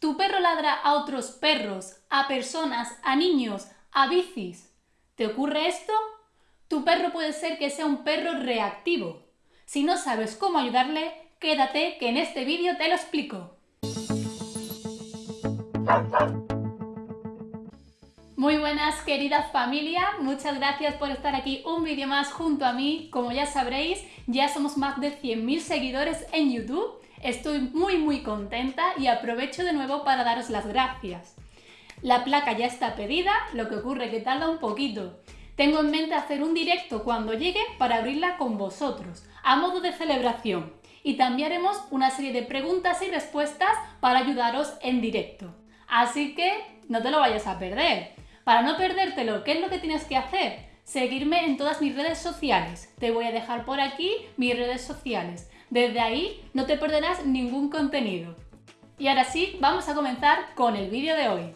Tu perro ladra a otros perros, a personas, a niños, a bicis. ¿Te ocurre esto? Tu perro puede ser que sea un perro reactivo. Si no sabes cómo ayudarle, quédate que en este vídeo te lo explico. Muy buenas querida familia, muchas gracias por estar aquí un vídeo más junto a mí. Como ya sabréis, ya somos más de 100.000 seguidores en YouTube Estoy muy muy contenta y aprovecho de nuevo para daros las gracias. La placa ya está pedida, lo que ocurre que tarda un poquito. Tengo en mente hacer un directo cuando llegue para abrirla con vosotros, a modo de celebración. Y también haremos una serie de preguntas y respuestas para ayudaros en directo. Así que no te lo vayas a perder. Para no perdértelo, ¿qué es lo que tienes que hacer? Seguirme en todas mis redes sociales. Te voy a dejar por aquí mis redes sociales. Desde ahí no te perderás ningún contenido. Y ahora sí, vamos a comenzar con el vídeo de hoy.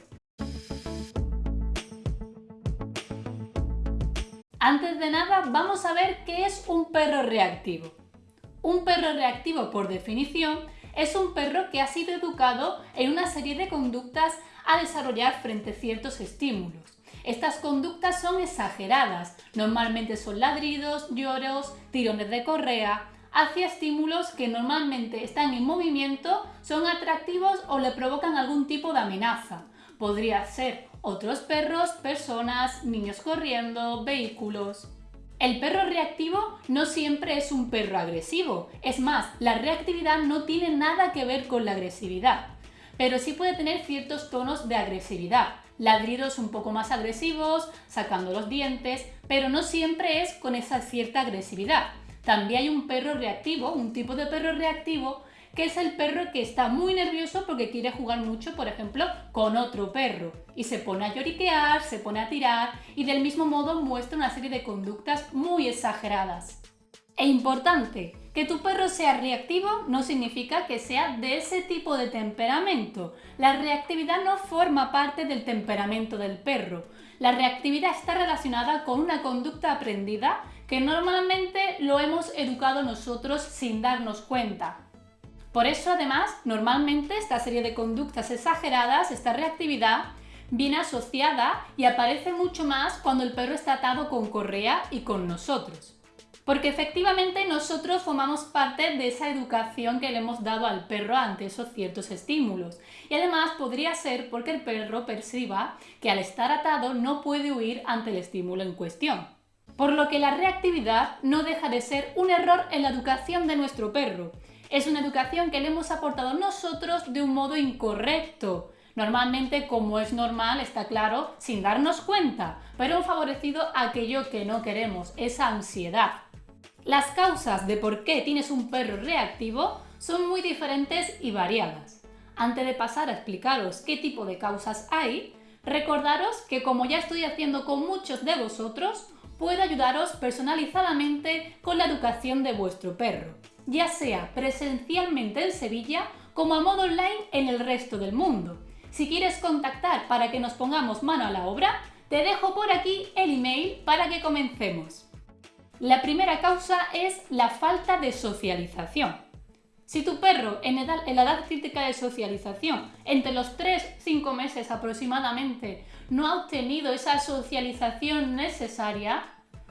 Antes de nada, vamos a ver qué es un perro reactivo. Un perro reactivo, por definición, es un perro que ha sido educado en una serie de conductas a desarrollar frente a ciertos estímulos. Estas conductas son exageradas, normalmente son ladridos, lloros, tirones de correa, hacia estímulos que normalmente están en movimiento, son atractivos o le provocan algún tipo de amenaza. Podría ser otros perros, personas, niños corriendo, vehículos... El perro reactivo no siempre es un perro agresivo, es más, la reactividad no tiene nada que ver con la agresividad, pero sí puede tener ciertos tonos de agresividad, ladridos un poco más agresivos, sacando los dientes, pero no siempre es con esa cierta agresividad. También hay un perro reactivo, un tipo de perro reactivo, que es el perro que está muy nervioso porque quiere jugar mucho, por ejemplo, con otro perro. Y se pone a lloriquear, se pone a tirar y del mismo modo muestra una serie de conductas muy exageradas. E importante, que tu perro sea reactivo no significa que sea de ese tipo de temperamento. La reactividad no forma parte del temperamento del perro. La reactividad está relacionada con una conducta aprendida que normalmente lo hemos educado nosotros sin darnos cuenta. Por eso además, normalmente esta serie de conductas exageradas, esta reactividad, viene asociada y aparece mucho más cuando el perro está atado con correa y con nosotros. Porque efectivamente nosotros formamos parte de esa educación que le hemos dado al perro ante esos ciertos estímulos. Y además podría ser porque el perro perciba que al estar atado no puede huir ante el estímulo en cuestión. Por lo que la reactividad no deja de ser un error en la educación de nuestro perro. Es una educación que le hemos aportado nosotros de un modo incorrecto. Normalmente, como es normal, está claro, sin darnos cuenta, pero favorecido aquello que no queremos, esa ansiedad. Las causas de por qué tienes un perro reactivo son muy diferentes y variadas. Antes de pasar a explicaros qué tipo de causas hay, recordaros que como ya estoy haciendo con muchos de vosotros, puede ayudaros personalizadamente con la educación de vuestro perro, ya sea presencialmente en Sevilla como a modo online en el resto del mundo. Si quieres contactar para que nos pongamos mano a la obra, te dejo por aquí el email para que comencemos. La primera causa es la falta de socialización. Si tu perro en, edad, la edad crítica de socialización, entre los 3-5 meses aproximadamente, no ha obtenido esa socialización necesaria,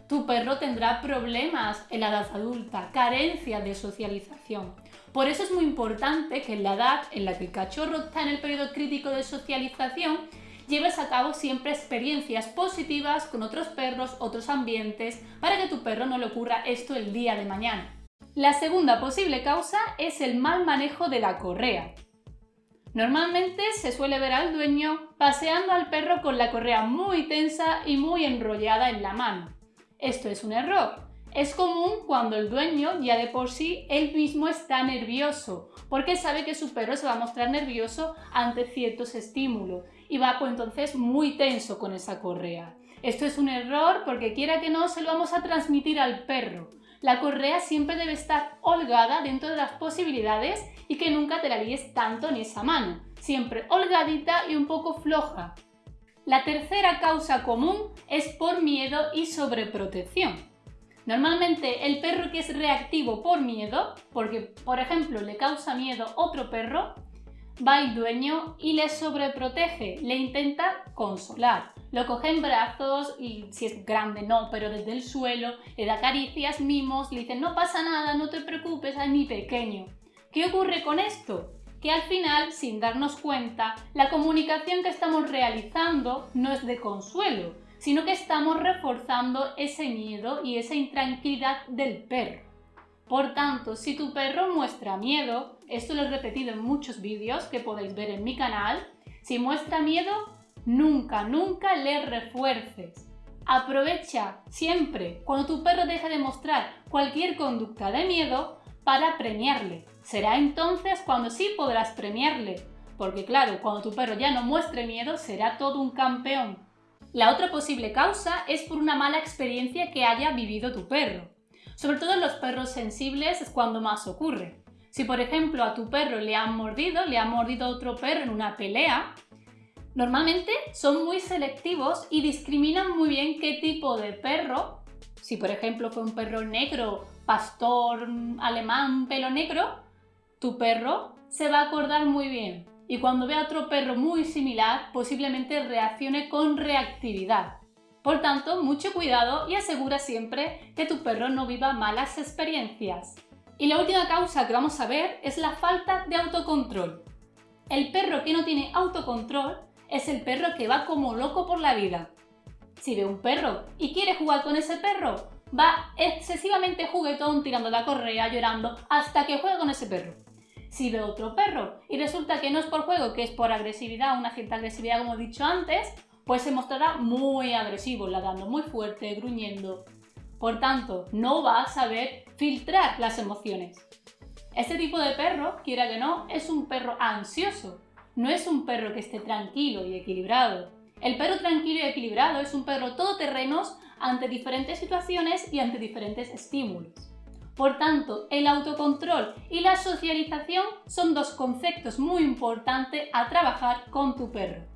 tu perro tendrá problemas en la edad adulta, carencia de socialización. Por eso es muy importante que en la edad en la que el cachorro está en el periodo crítico de socialización, lleves a cabo siempre experiencias positivas con otros perros, otros ambientes, para que tu perro no le ocurra esto el día de mañana. La segunda posible causa es el mal manejo de la correa. Normalmente se suele ver al dueño paseando al perro con la correa muy tensa y muy enrollada en la mano. Esto es un error. Es común cuando el dueño ya de por sí él mismo está nervioso, porque sabe que su perro se va a mostrar nervioso ante ciertos estímulos y va pues entonces muy tenso con esa correa. Esto es un error porque quiera que no se lo vamos a transmitir al perro. La correa siempre debe estar holgada dentro de las posibilidades y que nunca te la líes tanto en esa mano. Siempre holgadita y un poco floja. La tercera causa común es por miedo y sobreprotección. Normalmente el perro que es reactivo por miedo, porque por ejemplo le causa miedo otro perro, va el dueño y le sobreprotege, le intenta consolar. Lo coge en brazos y si es grande no, pero desde el suelo, le da caricias, mimos, le dice no pasa nada, no te preocupes, es mi pequeño. ¿Qué ocurre con esto? Que al final, sin darnos cuenta, la comunicación que estamos realizando no es de consuelo, sino que estamos reforzando ese miedo y esa intranquilidad del perro. Por tanto, si tu perro muestra miedo, esto lo he repetido en muchos vídeos que podéis ver en mi canal, si muestra miedo, nunca, nunca le refuerces. Aprovecha siempre cuando tu perro deje de mostrar cualquier conducta de miedo para premiarle. Será entonces cuando sí podrás premiarle, porque claro, cuando tu perro ya no muestre miedo será todo un campeón. La otra posible causa es por una mala experiencia que haya vivido tu perro. Sobre todo en los perros sensibles es cuando más ocurre. Si por ejemplo a tu perro le han mordido, le ha mordido otro perro en una pelea, normalmente son muy selectivos y discriminan muy bien qué tipo de perro, si por ejemplo fue un perro negro, pastor alemán, pelo negro, tu perro se va a acordar muy bien y cuando vea otro perro muy similar posiblemente reaccione con reactividad. Por tanto, mucho cuidado y asegura siempre que tu perro no viva malas experiencias. Y la última causa que vamos a ver es la falta de autocontrol. El perro que no tiene autocontrol es el perro que va como loco por la vida. Si ve un perro y quiere jugar con ese perro, va excesivamente juguetón tirando la correa, llorando, hasta que juega con ese perro. Si ve otro perro y resulta que no es por juego, que es por agresividad, una cierta agresividad como he dicho antes, pues se mostrará muy agresivo, ladrando muy fuerte, gruñendo. Por tanto, no va a saber filtrar las emociones. Este tipo de perro, quiera que no, es un perro ansioso. No es un perro que esté tranquilo y equilibrado. El perro tranquilo y equilibrado es un perro todoterrenos ante diferentes situaciones y ante diferentes estímulos. Por tanto, el autocontrol y la socialización son dos conceptos muy importantes a trabajar con tu perro.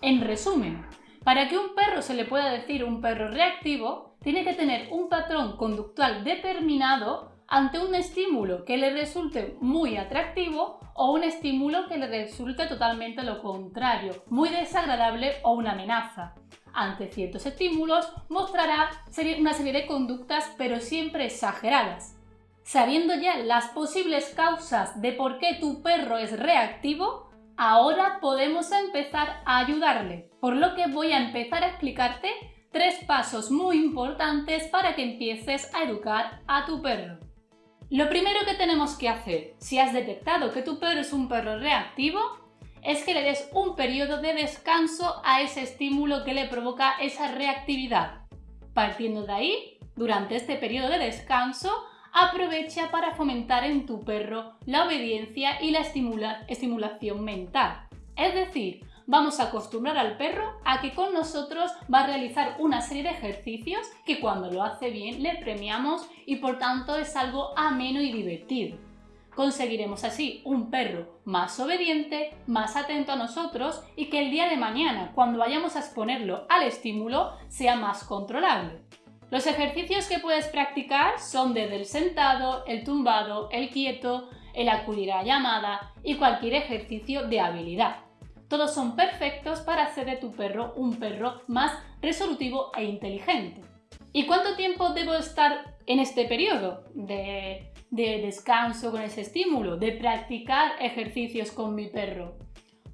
En resumen, para que un perro se le pueda decir un perro reactivo, tiene que tener un patrón conductual determinado ante un estímulo que le resulte muy atractivo o un estímulo que le resulte totalmente lo contrario, muy desagradable o una amenaza. Ante ciertos estímulos mostrará una serie de conductas pero siempre exageradas. Sabiendo ya las posibles causas de por qué tu perro es reactivo, Ahora podemos empezar a ayudarle, por lo que voy a empezar a explicarte tres pasos muy importantes para que empieces a educar a tu perro. Lo primero que tenemos que hacer, si has detectado que tu perro es un perro reactivo, es que le des un periodo de descanso a ese estímulo que le provoca esa reactividad. Partiendo de ahí, durante este periodo de descanso, aprovecha para fomentar en tu perro la obediencia y la estimulación mental. Es decir, vamos a acostumbrar al perro a que con nosotros va a realizar una serie de ejercicios que cuando lo hace bien le premiamos y por tanto es algo ameno y divertido. Conseguiremos así un perro más obediente, más atento a nosotros y que el día de mañana, cuando vayamos a exponerlo al estímulo, sea más controlable. Los ejercicios que puedes practicar son desde el sentado, el tumbado, el quieto, el acudir a llamada y cualquier ejercicio de habilidad. Todos son perfectos para hacer de tu perro un perro más resolutivo e inteligente. ¿Y cuánto tiempo debo estar en este periodo de, de descanso con ese estímulo, de practicar ejercicios con mi perro?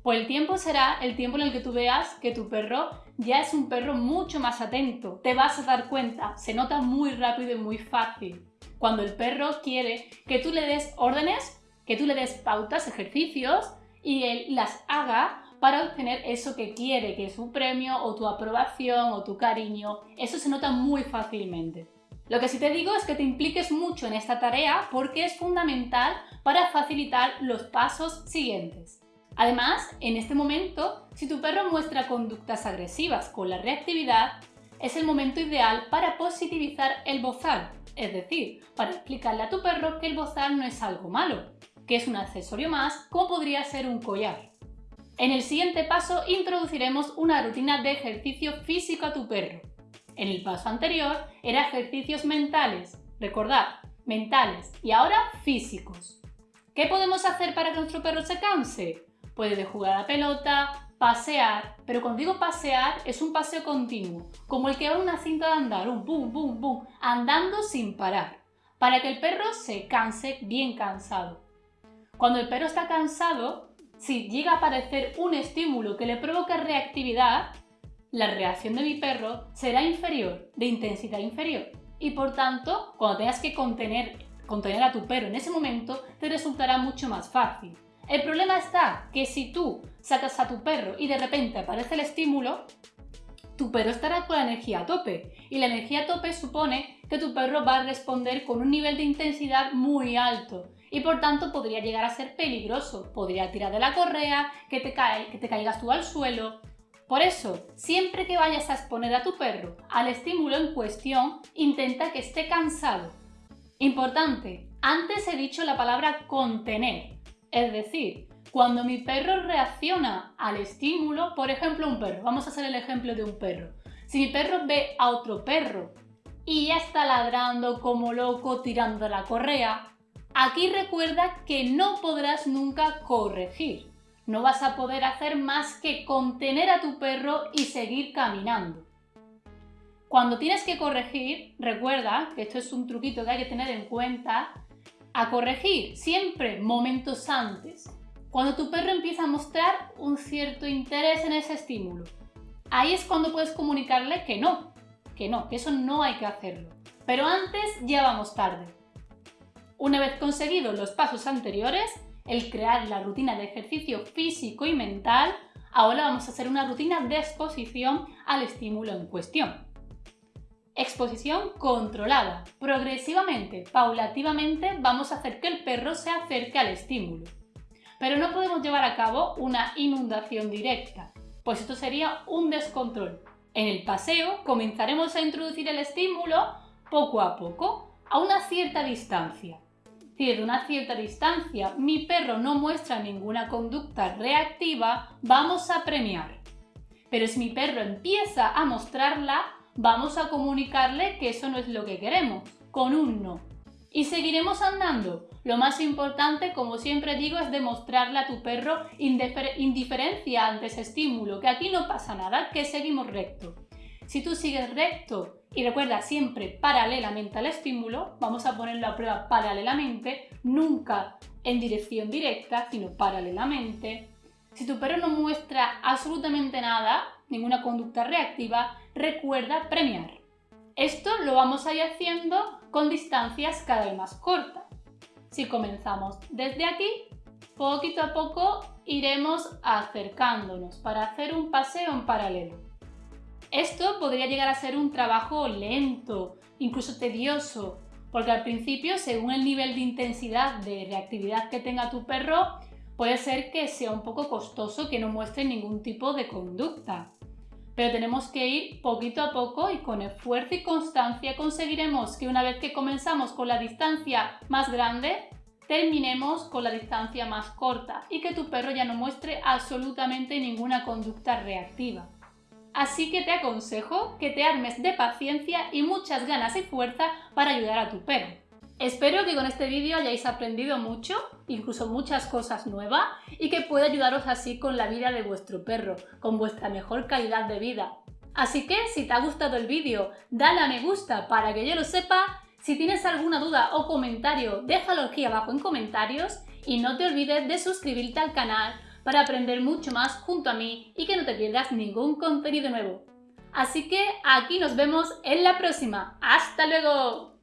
Pues el tiempo será el tiempo en el que tú veas que tu perro ya es un perro mucho más atento. Te vas a dar cuenta, se nota muy rápido y muy fácil. Cuando el perro quiere que tú le des órdenes, que tú le des pautas, ejercicios y él las haga para obtener eso que quiere, que es su premio o tu aprobación o tu cariño. Eso se nota muy fácilmente. Lo que sí te digo es que te impliques mucho en esta tarea porque es fundamental para facilitar los pasos siguientes. Además, en este momento, si tu perro muestra conductas agresivas con la reactividad, es el momento ideal para positivizar el bozal, es decir, para explicarle a tu perro que el bozal no es algo malo, que es un accesorio más como podría ser un collar. En el siguiente paso introduciremos una rutina de ejercicio físico a tu perro. En el paso anterior era ejercicios mentales, recordad, mentales y ahora físicos. ¿Qué podemos hacer para que nuestro perro se canse? Puede jugar a la pelota, pasear, pero cuando digo pasear es un paseo continuo, como el que va una cinta de andar, un boom, boom, boom, andando sin parar, para que el perro se canse bien cansado. Cuando el perro está cansado, si llega a aparecer un estímulo que le provoque reactividad, la reacción de mi perro será inferior, de intensidad inferior. Y por tanto, cuando tengas que contener, contener a tu perro en ese momento, te resultará mucho más fácil. El problema está que si tú sacas a tu perro y de repente aparece el estímulo, tu perro estará con la energía a tope. Y la energía a tope supone que tu perro va a responder con un nivel de intensidad muy alto. Y por tanto podría llegar a ser peligroso. Podría tirar de la correa, que te, cae, que te caigas tú al suelo. Por eso, siempre que vayas a exponer a tu perro al estímulo en cuestión, intenta que esté cansado. Importante, antes he dicho la palabra contener. Es decir, cuando mi perro reacciona al estímulo, por ejemplo un perro, vamos a hacer el ejemplo de un perro. Si mi perro ve a otro perro y ya está ladrando como loco tirando la correa, aquí recuerda que no podrás nunca corregir. No vas a poder hacer más que contener a tu perro y seguir caminando. Cuando tienes que corregir, recuerda que esto es un truquito que hay que tener en cuenta, a corregir siempre momentos antes, cuando tu perro empieza a mostrar un cierto interés en ese estímulo. Ahí es cuando puedes comunicarle que no, que no, que eso no hay que hacerlo. Pero antes ya vamos tarde. Una vez conseguidos los pasos anteriores, el crear la rutina de ejercicio físico y mental, ahora vamos a hacer una rutina de exposición al estímulo en cuestión. Exposición controlada. Progresivamente, paulativamente, vamos a hacer que el perro se acerque al estímulo. Pero no podemos llevar a cabo una inundación directa, pues esto sería un descontrol. En el paseo comenzaremos a introducir el estímulo poco a poco, a una cierta distancia. Desde una cierta distancia mi perro no muestra ninguna conducta reactiva, vamos a premiar. Pero si mi perro empieza a mostrarla, vamos a comunicarle que eso no es lo que queremos, con un no. Y seguiremos andando. Lo más importante, como siempre digo, es demostrarle a tu perro indiferencia ante ese estímulo, que aquí no pasa nada, que seguimos recto. Si tú sigues recto y recuerda siempre paralelamente al estímulo, vamos a ponerlo a prueba paralelamente, nunca en dirección directa, sino paralelamente. Si tu perro no muestra absolutamente nada, ninguna conducta reactiva, recuerda premiar. Esto lo vamos a ir haciendo con distancias cada vez más cortas. Si comenzamos desde aquí, poquito a poco iremos acercándonos para hacer un paseo en paralelo. Esto podría llegar a ser un trabajo lento, incluso tedioso, porque al principio, según el nivel de intensidad de reactividad que tenga tu perro, puede ser que sea un poco costoso que no muestre ningún tipo de conducta pero tenemos que ir poquito a poco y con esfuerzo y constancia conseguiremos que una vez que comenzamos con la distancia más grande, terminemos con la distancia más corta y que tu perro ya no muestre absolutamente ninguna conducta reactiva. Así que te aconsejo que te armes de paciencia y muchas ganas y fuerza para ayudar a tu perro. Espero que con este vídeo hayáis aprendido mucho, incluso muchas cosas nuevas, y que pueda ayudaros así con la vida de vuestro perro, con vuestra mejor calidad de vida. Así que si te ha gustado el vídeo, dale a me gusta para que yo lo sepa. Si tienes alguna duda o comentario, déjalo aquí abajo en comentarios y no te olvides de suscribirte al canal para aprender mucho más junto a mí y que no te pierdas ningún contenido nuevo. Así que aquí nos vemos en la próxima. ¡Hasta luego!